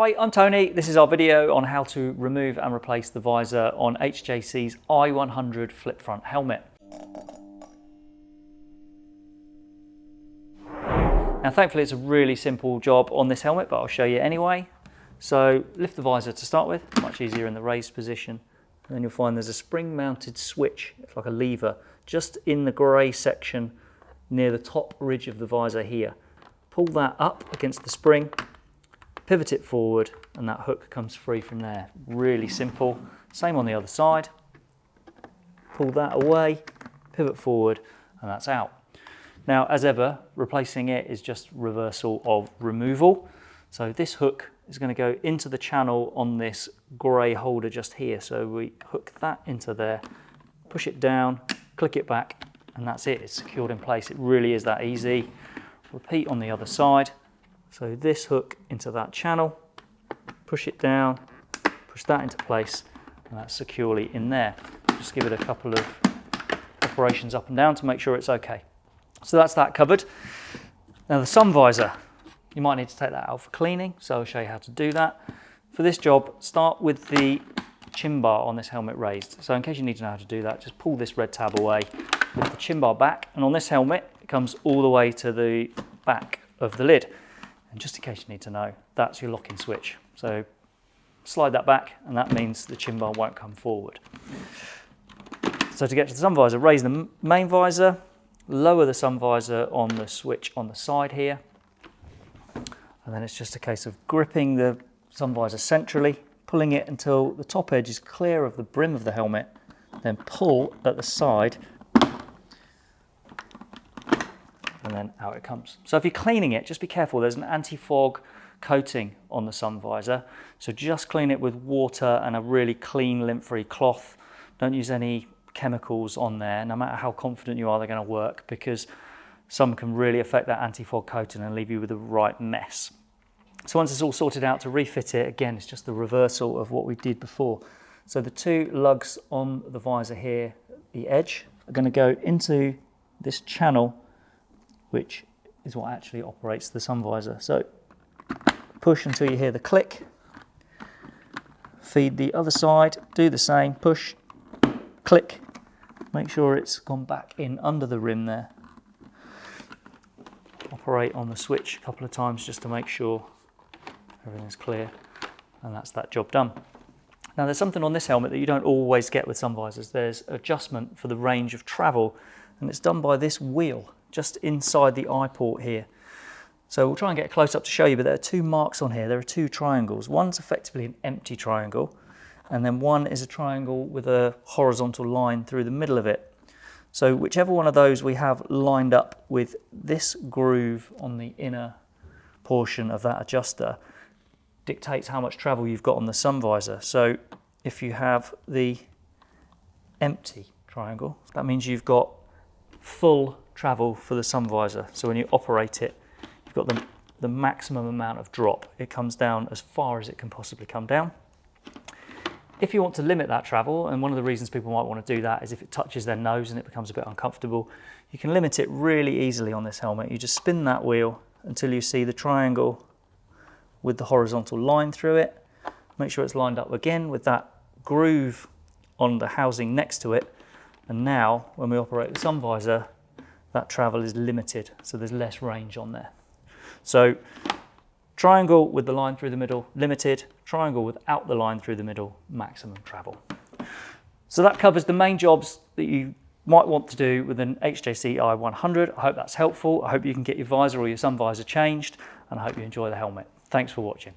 Hi, I'm Tony. This is our video on how to remove and replace the visor on HJC's i100 flip front helmet. Now thankfully it's a really simple job on this helmet, but I'll show you anyway. So lift the visor to start with, much easier in the raised position. And then you'll find there's a spring mounted switch, it's like a lever, just in the grey section near the top ridge of the visor here. Pull that up against the spring pivot it forward and that hook comes free from there. Really simple. Same on the other side. Pull that away, pivot forward and that's out. Now as ever, replacing it is just reversal of removal. So this hook is going to go into the channel on this grey holder just here. So we hook that into there, push it down, click it back and that's it. It's secured in place. It really is that easy. Repeat on the other side. So this hook into that channel, push it down, push that into place, and that's securely in there. Just give it a couple of operations up and down to make sure it's okay. So that's that covered. Now the sun visor, you might need to take that out for cleaning, so I'll show you how to do that. For this job, start with the chin bar on this helmet raised. So in case you need to know how to do that, just pull this red tab away, with the chin bar back, and on this helmet, it comes all the way to the back of the lid. And just in case you need to know, that's your locking switch. So slide that back and that means the chin bar won't come forward. So to get to the sun visor, raise the main visor, lower the sun visor on the switch on the side here. And then it's just a case of gripping the sun visor centrally, pulling it until the top edge is clear of the brim of the helmet, then pull at the side and then out it comes. So if you're cleaning it, just be careful. There's an anti-fog coating on the sun visor. So just clean it with water and a really clean lint-free cloth. Don't use any chemicals on there, no matter how confident you are they're going to work, because some can really affect that anti-fog coating and leave you with a right mess. So once it's all sorted out to refit it, again, it's just the reversal of what we did before. So the two lugs on the visor here, the edge, are going to go into this channel which is what actually operates the sun visor. So push until you hear the click, feed the other side, do the same, push, click, make sure it's gone back in under the rim there. Operate on the switch a couple of times just to make sure everything's clear and that's that job done. Now there's something on this helmet that you don't always get with sun visors. There's adjustment for the range of travel and it's done by this wheel just inside the eye port here. So we'll try and get a close up to show you, but there are two marks on here. There are two triangles. One's effectively an empty triangle, and then one is a triangle with a horizontal line through the middle of it. So whichever one of those we have lined up with this groove on the inner portion of that adjuster dictates how much travel you've got on the sun visor. So if you have the empty triangle, that means you've got full travel for the sun visor. So when you operate it, you've got the, the maximum amount of drop. It comes down as far as it can possibly come down. If you want to limit that travel, and one of the reasons people might want to do that is if it touches their nose and it becomes a bit uncomfortable, you can limit it really easily on this helmet. You just spin that wheel until you see the triangle with the horizontal line through it. Make sure it's lined up again with that groove on the housing next to it. And now, when we operate the sun visor, that travel is limited, so there's less range on there. So triangle with the line through the middle, limited, triangle without the line through the middle, maximum travel. So that covers the main jobs that you might want to do with an HJC i100. I hope that's helpful. I hope you can get your visor or your sun visor changed, and I hope you enjoy the helmet. Thanks for watching.